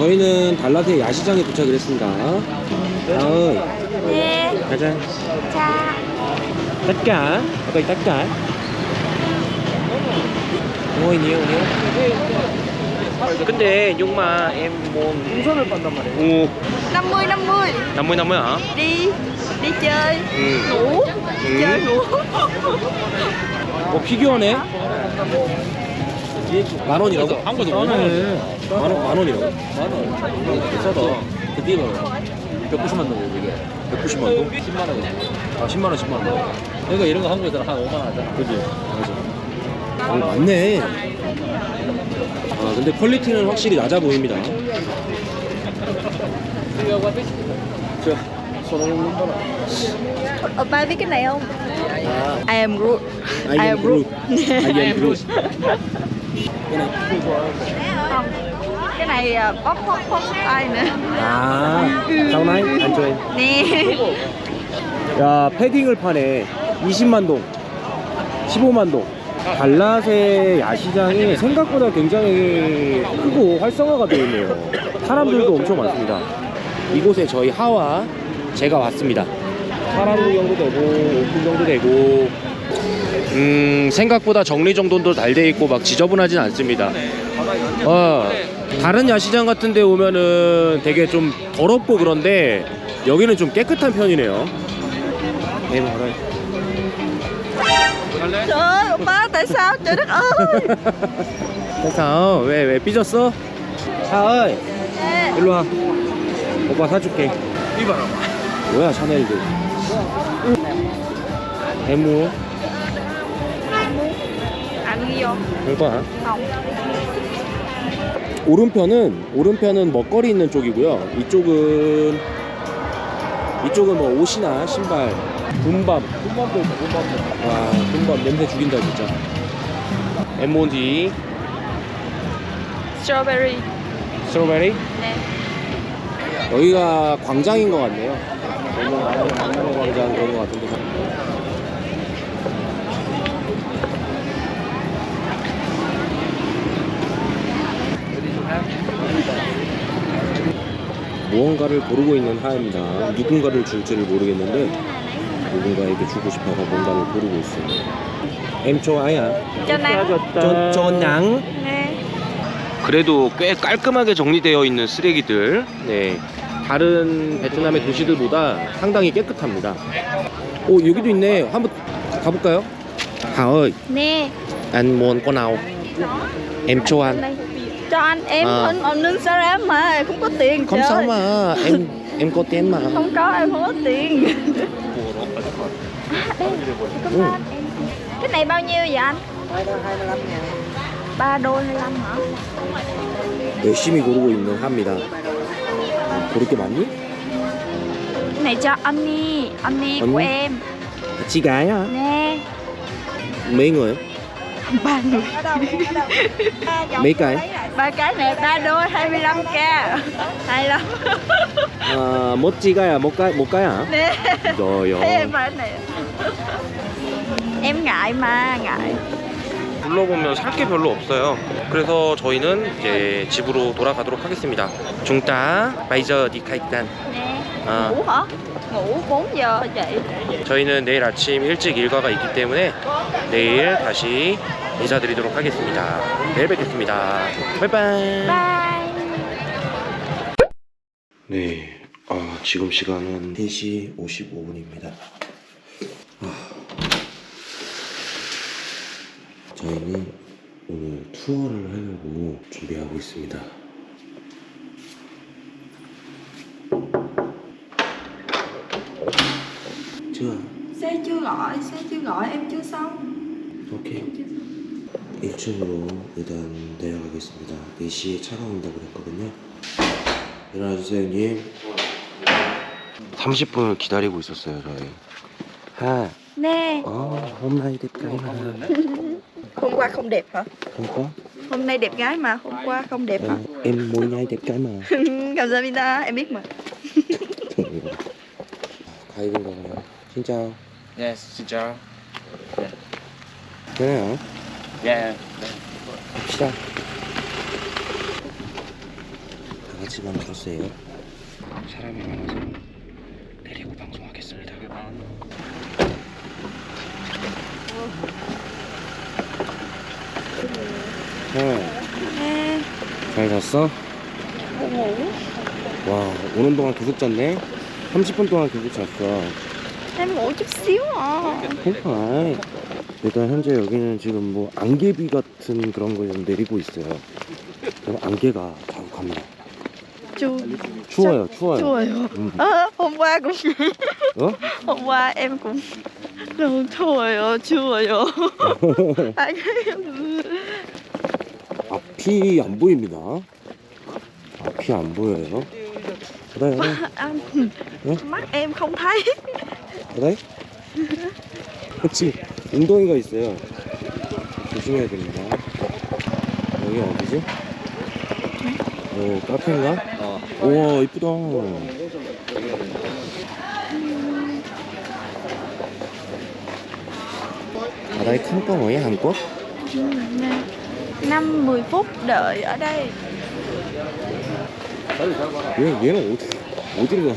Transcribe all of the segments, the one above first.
저희는 달라트의 야시장에 도착을 했습니다. 다음 Nè 가자. Ở đây tất cả ngồi nhiều nhiều 근데 용마 em 풍선을 빤단 말이에요. 오50 50 50 50 hả? Đi Đi chơi 응. Ngủ 응. Chơi ngủ 어 피규어네. 만 원이라고? 싸네. 만 원, 만 원이라고? 만 원. 비싸다. 그 뒤에 봐. 190만 원 이게. 190만 원? 10만 원. 아 10만 원, 10만 원. 그러니까 이런 거 한국에서는 한 5만 원 하잖아. 그지? 맞아. 오, 맞네. 아, 근데 퀄리티는 확실히 낮아 보입니다. 자, 손흥민 봐라. 오빠 biết cái này không? I am Groot I am Groot. I am Groot. Cái này à, bóp bóp bóp tay nữa 아, 사우나이? 안 좋아해. Nè 야, 패딩을 파네. 20만 동, 15만 동. 달랏의 야시장이 생각보다 굉장히 크고 활성화가 되어 있네요. 사람들도 엄청 많습니다. 이곳에 저희 하와 제가 왔습니다. 사람 구경도 되고 옷 구경도 되고 음 생각보다 정리정돈도 잘 돼 있고 막 지저분하진 않습니다. 어 다른 야시장 같은 데 오면은 되게 좀 더럽고 그런데 여기는 좀 깨끗한 편이네요. 네, 말아요. Trời ơi Oppa tại sao trời đất ơi. 왜, 왜 삐졌어? 샤을, Nè 일로 와. 오빠 사줄게. 이봐라. 뭐야, 샤넬들. 대무, 이거 Không 오른편은, 오른편은 먹거리 있는 쪽이고요. 이쪽은, 이쪽은 뭐 옷이나 신발, 군밤. 군밤도 있어, 군밤도. 와, 군밤 냄새 죽인다, 진짜. 엠몬디, Strawberry 스트로베리. Nè 여기가 광장인 것 같네요. 너무 광장 그런 것 같은데. 무언가를 고르고 있는 하입니다. 누군가를 줄지를 모르겠는데 누군가에게 주고 싶어서 뭔가를 고르고 있어요. em. Cho 낭. Nè 그래도 꽤 깔끔하게 정리되어 있는 쓰레기들 네 다른 베트남의 도시들보다 상당히 깨끗합니다 오 여기도 있네 한번 가볼까요? 하어이 Nè anh muốn con nào em cho anh Đây. Cho anh em À. anh anh ninh sao em mà không có tiền không trời. sao mà em em có tiền mà Không có em không có tiền Cảm Ừ. ơn em. Cái này bao nhiêu vậy anh? 3 đôi 25 hả? 열심히 고르고 있는 하입니다 고를 게 많니? Cái này cho anh đi, anh đi của Anh? em chị gái hả? Nè mấy người? Ba người mấy cái? Ba cái này ba đôi 25k Hay lắm à? một cái một cái hả? Nè rồi Thấy em cái này Em ngại mà, ngại 둘러보면 살 게 별로 없어요. 그래서 저희는 이제 집으로 돌아가도록 하겠습니다. 중따 바이저 디카이탄. Nè À. Ngủ hả? Ngủ 4 giờ chị 저희는 내일 아침 일찍 일과가 있기 때문에 내일 다시 인사드리도록 하겠습니다. 내일 뵙겠습니다. 바이바이. Bye 네, 아, 지금 시간은 3시 55분입니다. 저희는 오늘 투어를 하려고 준비하고 있습니다. chưa? Xe chưa gọi, xe chưa gọi, em chưa xong 오케이. 1층으로 일단 내려가겠습니다. 4시에 차가 온다고 그랬거든요. 일어나주세요, 형님. 30분을 기다리고 있었어요, 저희. 하, Nè 어, hôm nay đẹp gái mà. Hôm qua không đẹp hả? Không có. Hôm nay đẹp gái mà, hôm qua không đẹp hả? Em, em mỗi ngày đẹp gái mà. 감사합니다 em biết mà 가입인가요? 진짜. Yes, xin chào. 그래 요. Yeah. 갑시다. 같이 가는 코스예요. 사람이 많아서 내리고 방송하겠습니다. 어, 잘 잤어? 와, 오는 동안 계속 잤네? 30분 동안 계속 잤어. Xíu à 콩파이. 일단 현재 여기는 지금 뭐 안개비 같은 그런 거 좀 내리고 있어요. 그럼 안개가 자욱합니다. Chu 추워요, 추워요. 음. à, Hôm qua cũng 어? Hôm qua em cũng Rồi chuồi ơi Chuồi ơi Anh 앞이 안 보입니다. 앞이 안 보여요. 그래, 그래, Anh Ủa? Mắt em không thấy 웅덩이가 있어요. 조심해야 됩니다. 여기 어디지? 오, 카페인가? 어. 우와, 이쁘다. 바다에 큰 뻥어에 한껏? 5-10 phút đợi ở đây 얘, 얘는 어디, 어디로 가?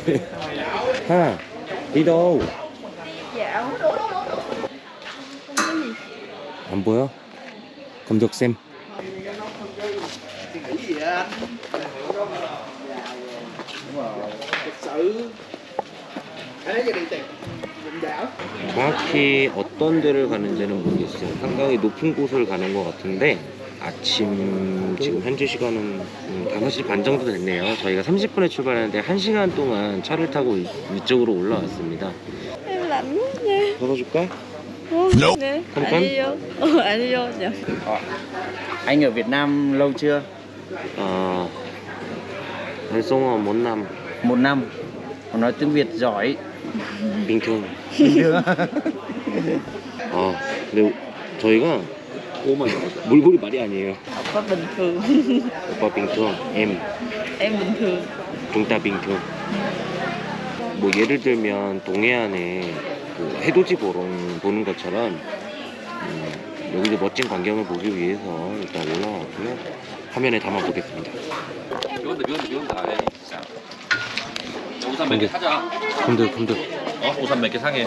하나, 리더. 안 보여? 검적샘. 정확히 어떤 데를 가는지는 모르겠어요. 상당히 높은 곳을 가는 것 같은데 아침 지금 현재 시간은 음, 5시 반 정도 됐네요. 저희가 30분에 출발했는데 1시간 동안 차를 타고 위- 위쪽으로 올라왔습니다. Nha 덜어줄까? Nè Không Anh cấm. đi vô Ừ, anh đi vô dạ. Anh ở Việt Nam lâu chưa? 아, 발송어 못남 Một năm. Còn nói tiếng Việt giỏi. 빙퉁. 아, 근데 저희가 오만. 물고기 말이 아니에요. Opa bình thường 오빠 빙퉁, M, Em bình thường 중따 빙퉁. 뭐 예를 들면 동해안에 그 해돋이 보러 보는 것처럼 음, 여기도 멋진 광경을 보기 위해서 일단 올라왔고요. 화면에 담아 보겠습니다. 이건데 이건데 이건데 안 해. 진짜. 우산 몇개 근데- 사자. 금들 금들. 어? 우산 몇 개 상해.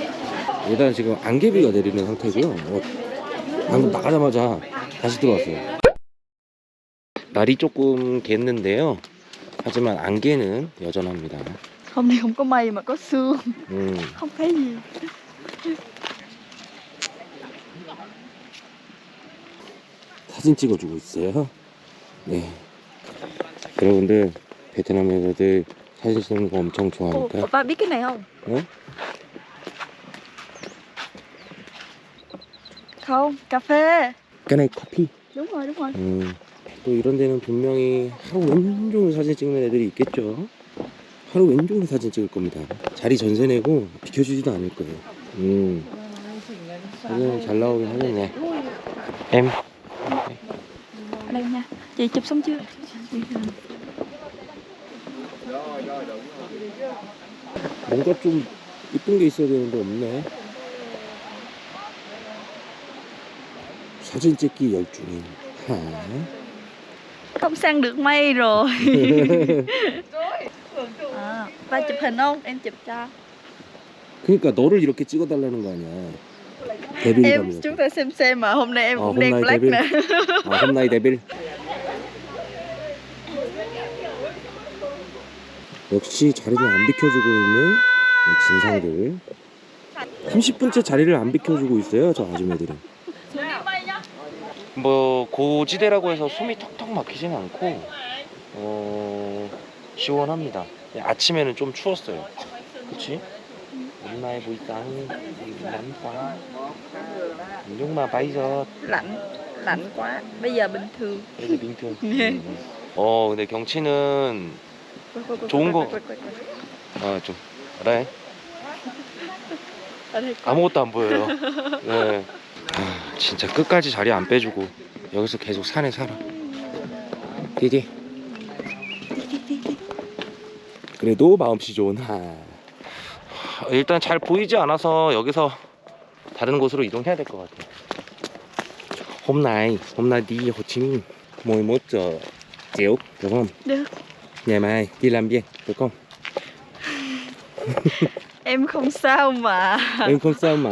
일단 지금 안개비가 내리는 상태고요. 어, 방금 나가자마자 다시 들어왔어요. 날이 조금 겠는데요. 하지만 안개는 여전합니다. Không có mây mà có sương 음, Không thấy gì 사진 찍어주고 있어요. 네. 여러분들 베트남 여자들 사진 찍는 거 엄청 좋아하니까. Opa biết cái này không? 어? Không, cà phê 커피. Đúng rồi, đúng rồi 음, 또 이런 데는 분명히 하루 왼종일 사진 찍는 애들이 있겠죠. 하루 왼종일 사진 찍을 겁니다. 자리 전세 내고 비켜주지도 않을 거예요. 음, 사진 잘 나오긴 하겠네. Ở đây nha Chị chụp xong chưa? 뭔가 좀 이쁜 게 있어야 되는데 없네. 사진 찍기 열중인 하. Không sang được mây rồi à, Ba chụp hình không? Em chụp cho 그러니까 너를 이렇게 찍어달라는 거 아니야. Em 데빌감이. chúng ta xem xem mà hôm nay em Ờ, cũng hôm đen nay black nè 아, 홈나이 데빌. 역시 자리를 안 비켜주고 있는 이 진상들. 30분째 자리를 안 비켜주고 있어요, 저 아줌마들은. 뭐 고지대라고 해서 숨이 턱턱 막히진 않고 어 시원합니다. 아침에는 좀 추웠어요. hôm nay sáng thì nắng quá nhưng mà bây giờ Lạnh, lạnh quá Bây giờ bình thường 이제 빙트. 음. 어 근데 경치는 좋은 거. 아좀 그래 đây có 아무것도 안 보여요. 네. 아, 진짜 끝까지 자리 안 빼주고 여기서 계속 산에 살아. 디디. 그래도 마음씨 좋은 하. 일단 잘 보이지 않아서 여기서 다른 곳으로 이동해야 될 것 같아. hôm nay hôm nay đi Hồ Chí Minh 11 giờ chịu được không Được ngày mai đi làm việc được không Em không sao mà em không sao mà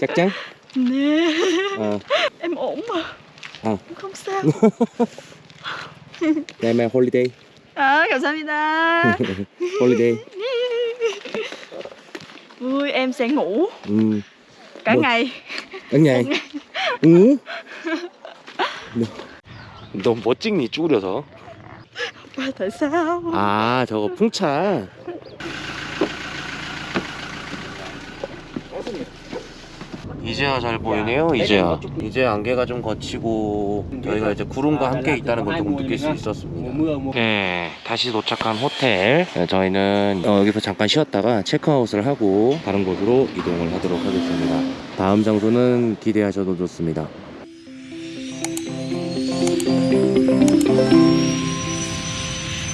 chắc chắn Nè Ờ, Em ổn mà Ờ. Em không sao ngày mai holiday À 감사합니다 holiday Vui em sẽ ngủ ừ. Cả Được. ngày ở nhà ừ. 너무 멋찍니 쭈그려서 Và tại sao 아 저거 풍차 이제야 잘 보이네요 이제야. 이제 안개가 좀 거치고 저희가 이제 구름과 함께 있다는 걸 조금 느낄 수 있었습니다. 네 다시 도착한 호텔. 네, 저희는 어, 여기서 잠깐 쉬었다가 체크아웃을 하고 다른 곳으로 이동을 하도록 하겠습니다. 다음 장소는 기대하셔도 좋습니다